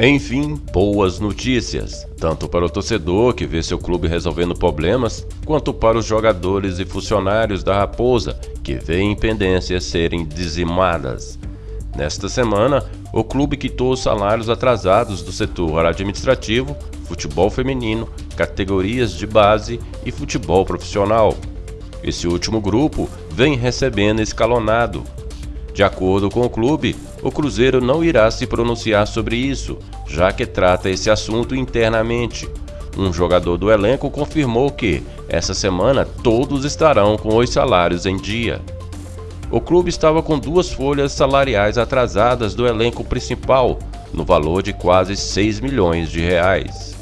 Enfim, boas notícias, tanto para o torcedor que vê seu clube resolvendo problemas, quanto para os jogadores e funcionários da Raposa que veem pendências serem dizimadas. Nesta semana, o clube quitou os salários atrasados do setor administrativo, futebol feminino, categorias de base e futebol profissional. Esse último grupo vem recebendo escalonado, de acordo com o clube, o Cruzeiro não irá se pronunciar sobre isso, já que trata esse assunto internamente. Um jogador do elenco confirmou que, essa semana, todos estarão com os salários em dia. O clube estava com duas folhas salariais atrasadas do elenco principal, no valor de quase 6 milhões de reais.